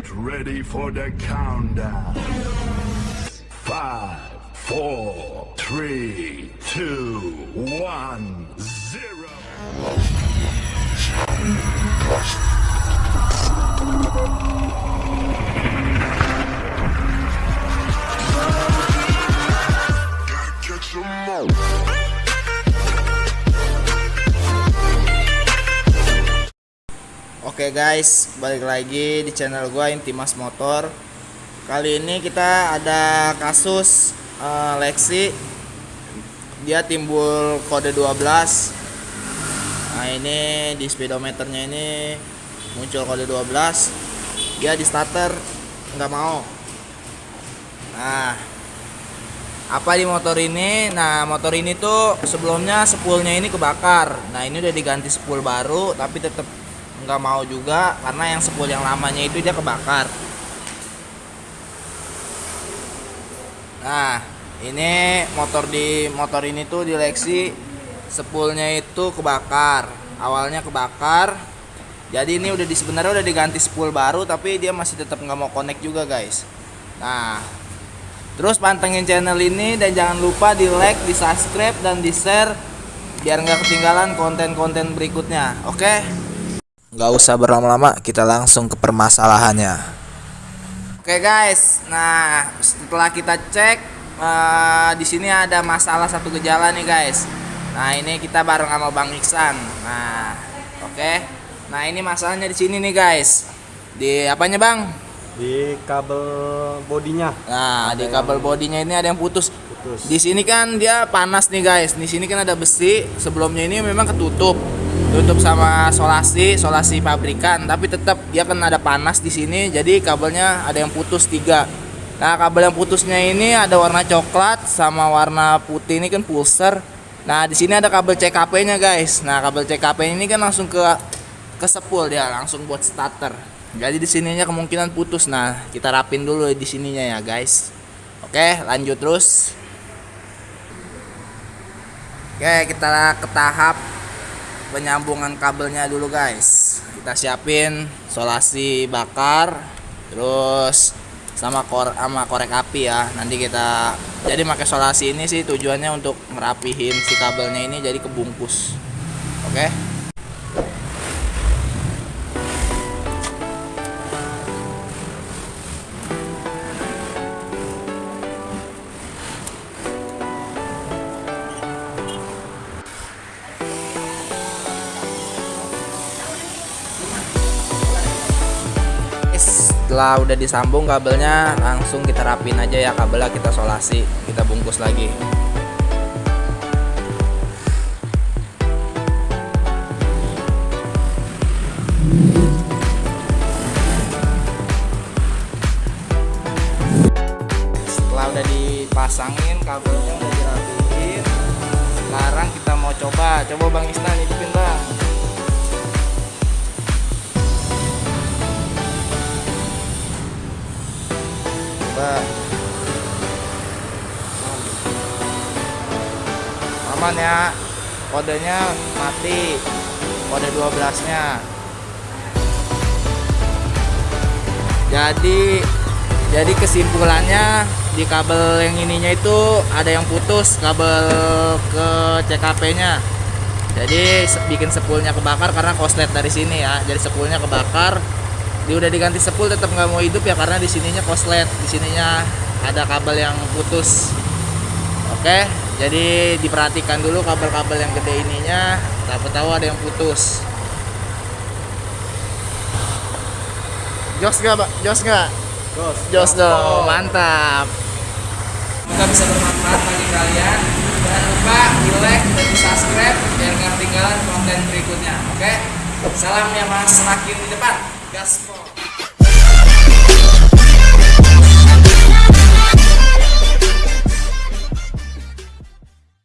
Get ready for the countdown. Five, four, three, two, one, zero. Oke guys, balik lagi di channel gua Intimas Motor. Kali ini kita ada kasus eh, Lexi. Dia timbul kode 12. Nah, ini di speedometernya ini muncul kode 12. Dia di starter nggak mau. Nah, apa di motor ini? Nah, motor ini tuh sebelumnya spoolnya ini kebakar. Nah, ini udah diganti spool baru, tapi tetap nggak mau juga karena yang spool yang lamanya itu dia kebakar. Nah, ini motor di motor ini tuh di Lexi spoolnya itu kebakar. Awalnya kebakar. Jadi ini udah di sebenarnya udah diganti spool baru tapi dia masih tetap nggak mau connect juga, guys. Nah, Terus pantengin channel ini dan jangan lupa di like, di subscribe, dan di share biar nggak ketinggalan konten-konten berikutnya. Oke? Nggak usah berlama-lama, kita langsung ke permasalahannya. Oke guys, nah setelah kita cek eh, di sini ada masalah satu gejala nih guys. Nah ini kita bareng sama Bang Iksan. Nah, oke. Nah ini masalahnya di sini nih guys. Di apanya bang? di kabel bodinya Nah, di Ada kabel yang bodinya ini ada yang putus. putus. Di sini kan dia panas nih guys. Di sini kan ada besi. Sebelumnya ini memang ketutup, tutup sama solasi, solasi pabrikan. Tapi tetap dia kan ada panas di sini. Jadi kabelnya ada yang putus tiga. Nah kabel yang putusnya ini ada warna coklat sama warna putih ini kan pulser. Nah di sini ada kabel CKP-nya guys. Nah kabel CKP ini kan langsung ke ke sepul dia langsung buat starter. Jadi di sininya kemungkinan putus. Nah kita rapin dulu di sininya ya guys. Oke, lanjut terus. Oke, kita ke tahap penyambungan kabelnya dulu, guys. Kita siapin solasi bakar, terus sama kor sama korek api ya. Nanti kita jadi pakai solasi ini sih tujuannya untuk ngerapihin si kabelnya ini jadi kebungkus. Oke. Setelah udah disambung kabelnya langsung kita rapin aja ya kabelnya kita solasi kita bungkus lagi. Setelah udah dipasangin kabelnya udah dirapiin sekarang kita mau coba. Coba bang Isnan hidupin bang aman ya. Kodenya mati. Kode 12 nya jadi jadi kesimpulannya di kabel yang ininya itu ada yang putus kabel ke CKP nya jadi bikin sepulnya kebakar karena koslet dari sini ya. Jadi sepulnya kebakar. Dia udah diganti sepul tetap nggak mau hidup ya karena di sininya koslet. Di sininya ada kabel yang putus. Oke jadi diperhatikan dulu kabel-kabel yang gede ininya. Siapa tahu ada yang putus. Jos nggak Pak? jos nggak? Jos. jos dong. mantap. Semoga bisa bermanfaat bagi kalian. Jangan lupa di like dan di subscribe biar nggak ketinggalan konten berikutnya oke? Salam yang mas semakin di depan. Gaspol